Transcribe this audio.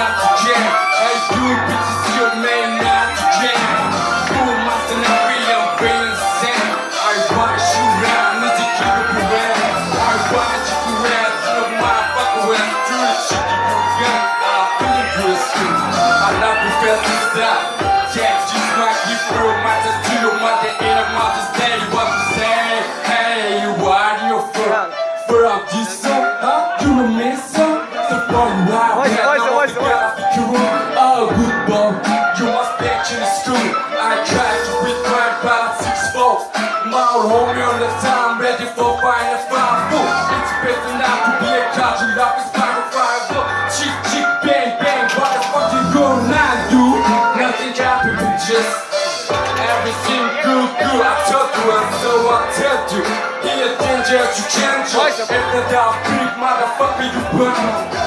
not to jam. Hey, you bitches, your man not to jam. Boom, my are being insane. I watch you now, need to keep it around. I watch you around, you know motherfucker fuck around. Do the shit you got, I feel your skin. I love you, felt inside. Yeah, she's my gift, girl, my tattoo, my the end of my day. What you? Hey, you are your fuck. For I'm huh? You know me so, so far you wall You must back in the school I tried to read crime by six folds My old homie on the time Ready for buying a five. Foot It's better not to be a cop You love is kind of five foot Chick chick bang bang What the fuck you gonna do? Nothing happened but just Everything good good. I told you and so I tell you. He a danger to change If not I'll creep motherfucker you burn.